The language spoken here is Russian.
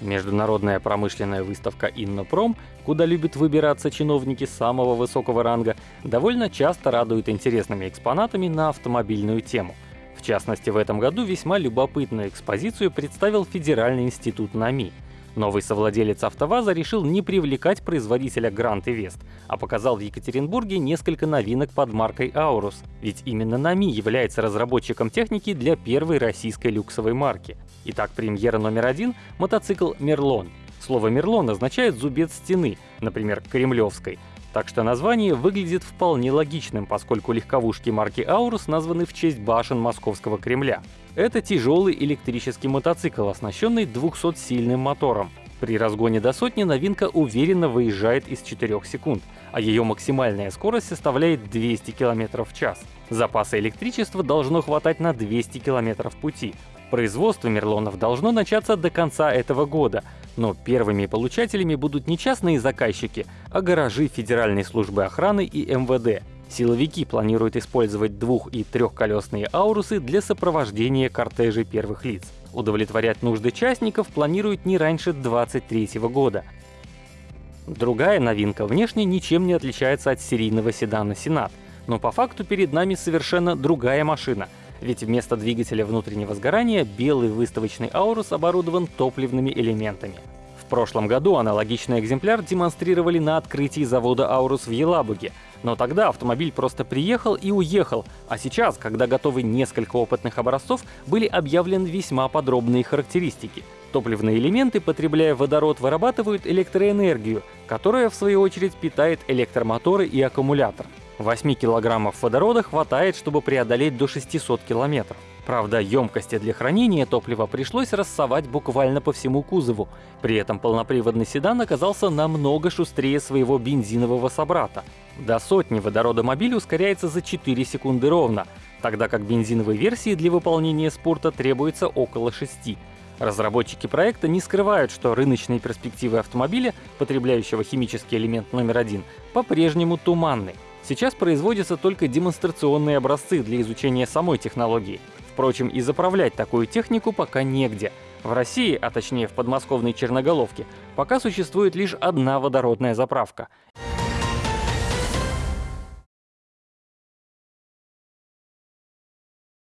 Международная промышленная выставка «Иннопром», куда любят выбираться чиновники самого высокого ранга, довольно часто радует интересными экспонатами на автомобильную тему. В частности, в этом году весьма любопытную экспозицию представил Федеральный институт НАМИ — Новый совладелец АвтоВАЗа решил не привлекать производителя и Вест, а показал в Екатеринбурге несколько новинок под маркой Аурус, ведь именно НАМИ является разработчиком техники для первой российской люксовой марки. Итак, премьера номер один — мотоцикл «Мерлон». Слово «Мерлон» означает «зубец стены», например, «Кремлевской», так что название выглядит вполне логичным, поскольку легковушки марки Аурус названы в честь башен Московского Кремля. Это тяжелый электрический мотоцикл, оснащенный 200-сильным мотором. При разгоне до сотни новинка уверенно выезжает из 4 секунд, а ее максимальная скорость составляет 200 км в час. Запаса электричества должно хватать на 200 км пути. Производство Мерлонов должно начаться до конца этого года, но первыми получателями будут не частные заказчики, а гаражи Федеральной службы охраны и МВД. Силовики планируют использовать двух- и трехколесные аурусы для сопровождения кортежей первых лиц. Удовлетворять нужды частников планируют не раньше 2023 года. Другая новинка внешне ничем не отличается от серийного седана «Сенат», но по факту перед нами совершенно другая машина — ведь вместо двигателя внутреннего сгорания белый выставочный Аурус оборудован топливными элементами. В прошлом году аналогичный экземпляр демонстрировали на открытии завода Аурус в Елабуге, но тогда автомобиль просто приехал и уехал, а сейчас, когда готовы несколько опытных образцов, были объявлены весьма подробные характеристики. Топливные элементы, потребляя водород, вырабатывают электроэнергию, которая в свою очередь питает электромоторы и аккумулятор. 8 килограммов водорода хватает, чтобы преодолеть до 600 километров. Правда, емкости для хранения топлива пришлось рассовать буквально по всему кузову. При этом полноприводный седан оказался намного шустрее своего бензинового собрата. До сотни водорода мобиль ускоряется за 4 секунды ровно, тогда как бензиновой версии для выполнения спорта требуется около 6. Разработчики проекта не скрывают, что рыночные перспективы автомобиля, потребляющего химический элемент номер один, по-прежнему туманны. Сейчас производятся только демонстрационные образцы для изучения самой технологии. Впрочем, и заправлять такую технику пока негде. В России, а точнее в подмосковной Черноголовке, пока существует лишь одна водородная заправка.